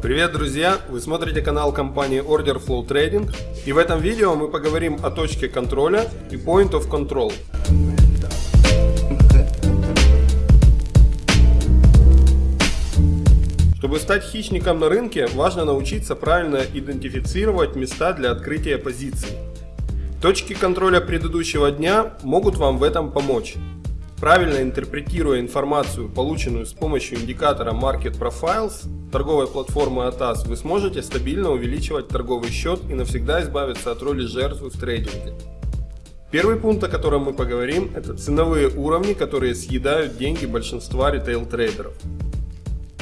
Привет, друзья! Вы смотрите канал компании Order Flow Trading и в этом видео мы поговорим о точке контроля и Point of Control. Чтобы стать хищником на рынке, важно научиться правильно идентифицировать места для открытия позиций. Точки контроля предыдущего дня могут вам в этом помочь. Правильно интерпретируя информацию, полученную с помощью индикатора Market Profiles торговой платформы ATAS, вы сможете стабильно увеличивать торговый счет и навсегда избавиться от роли жертвы в трейдинге. Первый пункт, о котором мы поговорим, это ценовые уровни, которые съедают деньги большинства ритейл-трейдеров.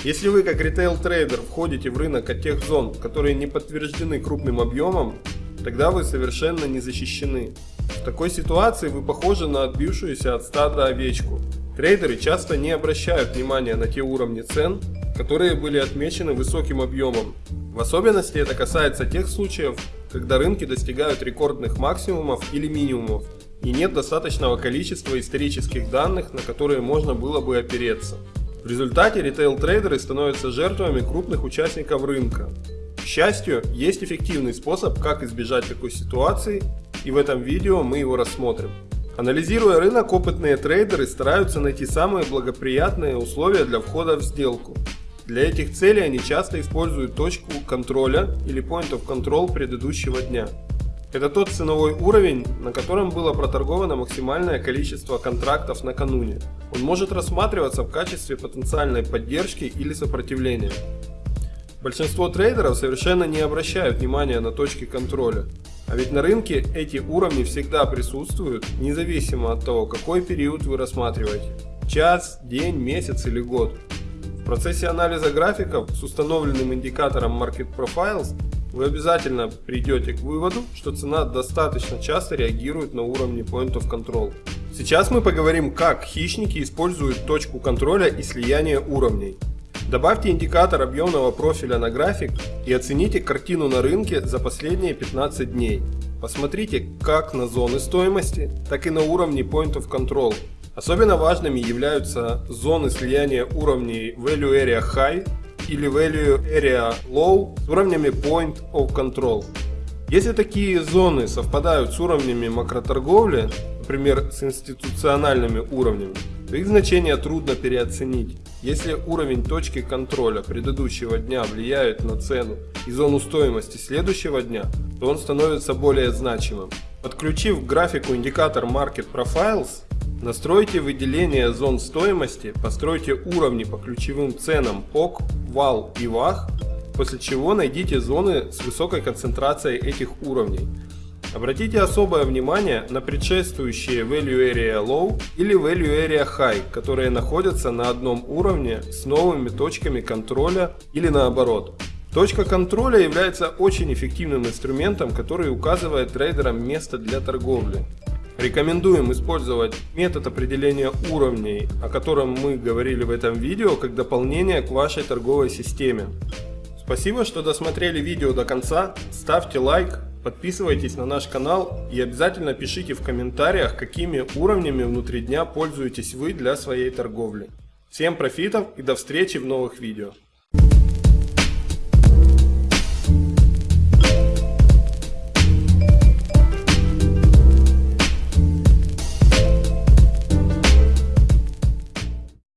Если вы как ритейл-трейдер входите в рынок от тех зон, которые не подтверждены крупным объемом, тогда вы совершенно не защищены. В такой ситуации вы похожи на отбившуюся от стада овечку. Трейдеры часто не обращают внимания на те уровни цен, которые были отмечены высоким объемом. В особенности это касается тех случаев, когда рынки достигают рекордных максимумов или минимумов, и нет достаточного количества исторических данных, на которые можно было бы опереться. В результате ритейл-трейдеры становятся жертвами крупных участников рынка. К счастью, есть эффективный способ, как избежать такой ситуации и в этом видео мы его рассмотрим. Анализируя рынок, опытные трейдеры стараются найти самые благоприятные условия для входа в сделку. Для этих целей они часто используют точку контроля или point of control предыдущего дня. Это тот ценовой уровень, на котором было проторговано максимальное количество контрактов накануне. Он может рассматриваться в качестве потенциальной поддержки или сопротивления. Большинство трейдеров совершенно не обращают внимания на точки контроля. А ведь на рынке эти уровни всегда присутствуют, независимо от того, какой период вы рассматриваете. Час, день, месяц или год. В процессе анализа графиков с установленным индикатором Market Profiles вы обязательно придете к выводу, что цена достаточно часто реагирует на уровне Point of Control. Сейчас мы поговорим, как хищники используют точку контроля и слияние уровней. Добавьте индикатор объемного профиля на график и оцените картину на рынке за последние 15 дней. Посмотрите как на зоны стоимости, так и на уровни Point of Control. Особенно важными являются зоны слияния уровней Value Area High или Value Area Low с уровнями Point of Control. Если такие зоны совпадают с уровнями макроторговли, например с институциональными уровнями, то их значение трудно переоценить. Если уровень точки контроля предыдущего дня влияет на цену и зону стоимости следующего дня, то он становится более значимым. Подключив к графику индикатор Market Profiles, настройте выделение зон стоимости, постройте уровни по ключевым ценам POC, VAL и VAH, после чего найдите зоны с высокой концентрацией этих уровней. Обратите особое внимание на предшествующие Value Area Low или Value Area High, которые находятся на одном уровне с новыми точками контроля или наоборот. Точка контроля является очень эффективным инструментом, который указывает трейдерам место для торговли. Рекомендуем использовать метод определения уровней, о котором мы говорили в этом видео, как дополнение к вашей торговой системе. Спасибо, что досмотрели видео до конца, ставьте лайк, Подписывайтесь на наш канал и обязательно пишите в комментариях, какими уровнями внутри дня пользуетесь вы для своей торговли. Всем профитов и до встречи в новых видео.